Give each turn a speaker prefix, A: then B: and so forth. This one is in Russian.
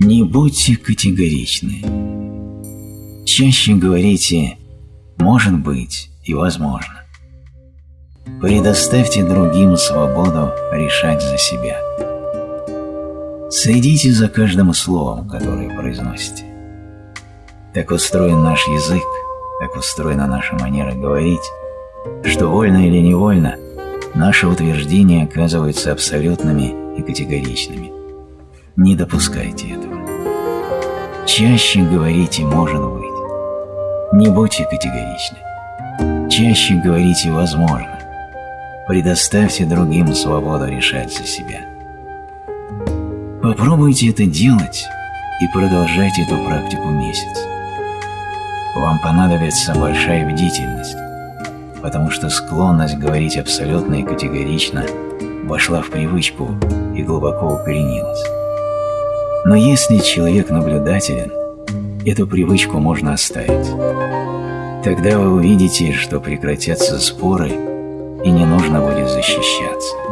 A: Не будьте категоричны. Чаще говорите «может быть» и «возможно». Предоставьте другим свободу решать за себя. Следите за каждым словом, которое произносите. Так устроен наш язык, так устроена наша манера говорить, что вольно или невольно наши утверждения оказываются абсолютными и категоричными. Не допускайте этого. Чаще говорите «может быть». Не будьте категоричны. Чаще говорите «возможно». Предоставьте другим свободу решать за себя. Попробуйте это делать и продолжайте эту практику месяц. Вам понадобится большая бдительность, потому что склонность говорить абсолютно и категорично вошла в привычку и глубоко укоренилась. Но если человек наблюдателен, эту привычку можно оставить. Тогда вы увидите, что прекратятся споры и не нужно будет защищаться.